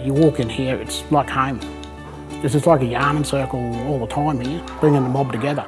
You walk in here, it's like home. This is like a yarning circle all the time here, bringing the mob together.